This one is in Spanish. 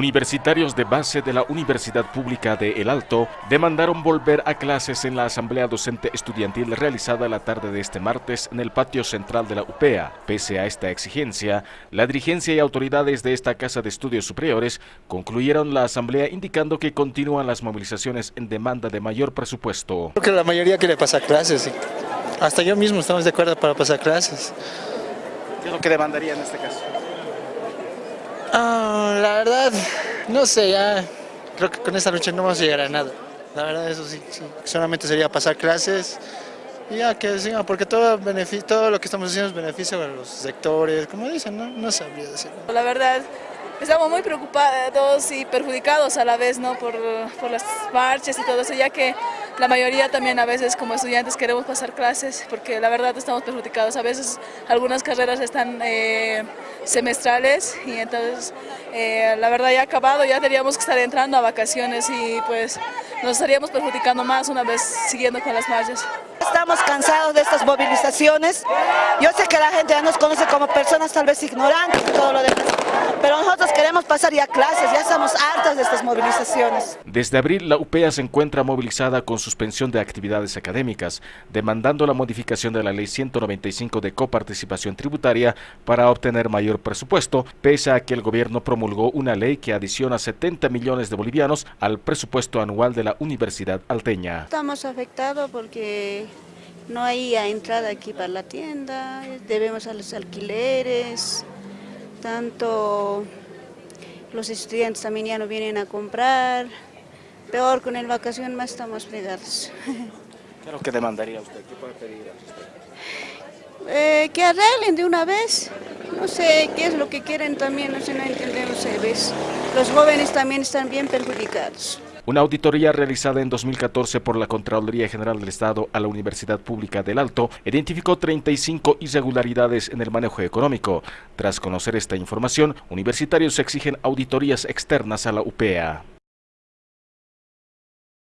Universitarios de base de la Universidad Pública de El Alto demandaron volver a clases en la Asamblea Docente Estudiantil realizada la tarde de este martes en el patio central de la UPEA. Pese a esta exigencia, la dirigencia y autoridades de esta Casa de Estudios Superiores concluyeron la asamblea indicando que continúan las movilizaciones en demanda de mayor presupuesto. Creo que la mayoría quiere pasar clases, hasta yo mismo estamos de acuerdo para pasar clases. ¿Qué es lo que demandaría en este caso? Ah, la verdad, no sé, ya creo que con esta lucha no vamos a llegar a nada. La verdad, eso sí, solamente sería pasar clases y ya que sigan, porque todo, todo lo que estamos haciendo es beneficio para los sectores, como dicen, no, no sabría decirlo. La verdad, estamos muy preocupados y perjudicados a la vez ¿no? por, por las marchas y todo eso, ya que la mayoría también a veces como estudiantes queremos pasar clases porque la verdad estamos perjudicados. A veces algunas carreras están eh, semestrales y entonces eh, la verdad ya acabado, ya tendríamos que estar entrando a vacaciones y pues nos estaríamos perjudicando más una vez siguiendo con las marchas. Estamos cansados de estas movilizaciones. Yo sé que la gente ya nos conoce como personas tal vez ignorantes y todo lo demás, pero nosotros queremos pasar ya clases, ya estamos hartos de estas movilizaciones. Desde abril, la UPEA se encuentra movilizada con suspensión de actividades académicas, demandando la modificación de la Ley 195 de coparticipación tributaria para obtener mayor presupuesto, pese a que el gobierno promulgó una ley que adiciona 70 millones de bolivianos al presupuesto anual de la Universidad Alteña. Estamos afectados porque no hay entrada aquí para la tienda, debemos a los alquileres, tanto los estudiantes también ya no vienen a comprar, peor con el vacación más estamos fregados. ¿Qué es lo que demandaría usted? ¿Qué puede pedir a usted? Eh, que arreglen de una vez, no sé qué es lo que quieren también, no sé, no entendemos a veces. Los jóvenes también están bien perjudicados. Una auditoría realizada en 2014 por la Contraloría General del Estado a la Universidad Pública del Alto identificó 35 irregularidades en el manejo económico. Tras conocer esta información, universitarios exigen auditorías externas a la UPEA.